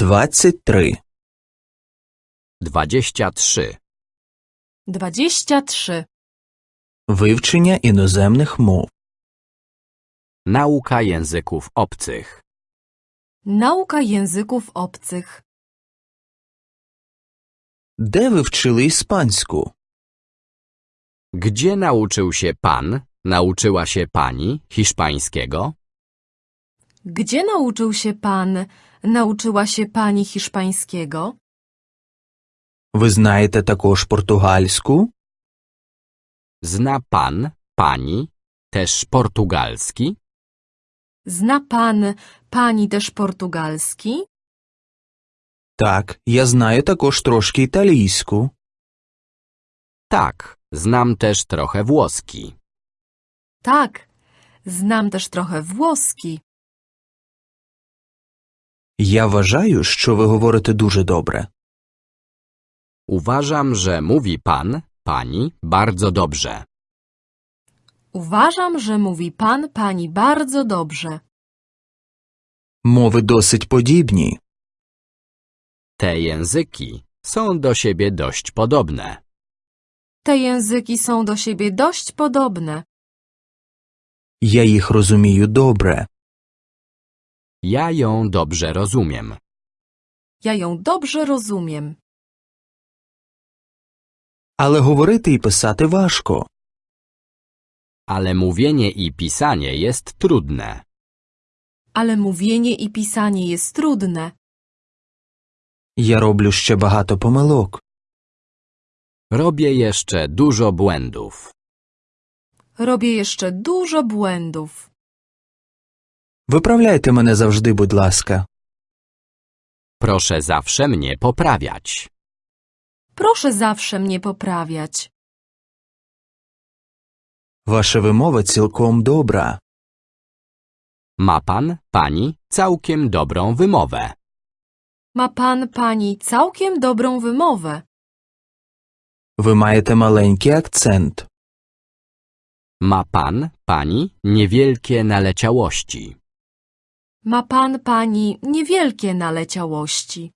23. 23. 23. Вивчення іноземних мов. Nauka języków obcych. Nauka języków obcych. Де ви вчили іспанську? Gdzie nauczył się pan, nauczyła się pani hiszpańskiego? Gdzie nauczył się pan, nauczyła się pani hiszpańskiego? Ви знаєте також португальську? Zna pan, pani, też portugalski? Zna pan, pani też portugalski? Так, я знаю також трошки італійську. Tak, znam też trochę włoski. Tak, znam też trochę włoski. Я вважаю, що ви говорите дуже добре. Uważam, że mówi pan, pani bardzo dobrze. Uważam, że mówi pan, pani bardzo dobrze. Мови досить подібні. Te języki są do siebie dość podobne. Te języki są do siebie dość podobne. Я їх розумію добре. Ja ją dobrze rozumiem. Ja ją dobrze rozumiem. Але говорити і писати важко. Ale mówienie i pisanie jest trudne. Ale mówienie i pisanie jest trudne. Я роблю ще багато помилок. Robię jeszcze dużo błędów. Robię jeszcze dużo błędów. Виправляйте мене завжди, будь ласка. Proszę zawsze mnie poprawiać. Proszę zawsze mnie poprawiać. Ваша вимова цілком добра. Ma pan, pani całkiem dobrą wymowę. Ma pan, pani całkiem dobrą wymowę. Ви маєте маленький акцент. Ma pan, pani niewielkie naleciałości. Ma pan, pani niewielkie naleciałości.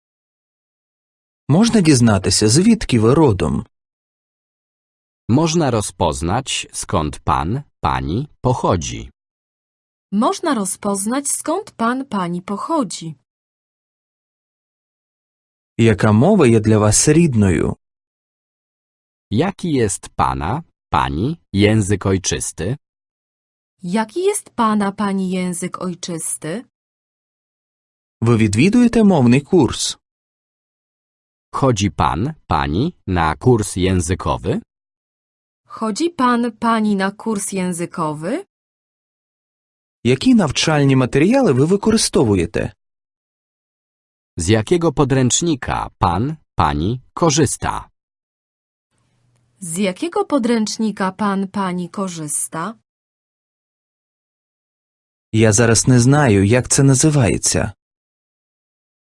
Можна дізнатися, звідки ви родом? Można rozpoznać, skąd pan, pani pochodzi. Można rozpoznać, skąd pan, pani pochodzi. Яка мова є для вас рідною? Jaki jest pana, pani język ojczysty? Jaki jest pana, pani język ojczysty? Ви відвідуєте мовний курс? Chodzi pan, pani na kurs językowy? Chodzi pan, pani na kurs językowy? Які навчальні матеріали ви використовуєте? Z jakiego podręcznika pan, pani korzysta? Z jakiego podręcznika pan, pani korzysta? Я зараз не знаю, як це називається.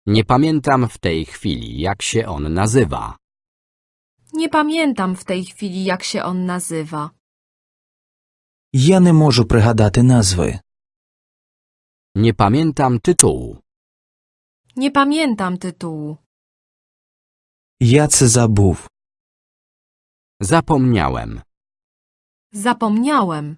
Nie pamiętam w tej chwili, jak się on nazywa. Nie pamiętam w tej chwili, jak się on nazywa. Я не можу пригадати назви. Nie pamiętam tytułu. Nie pamiętam tytułu. Я це забув. Zapomniałem. Zapomniałem.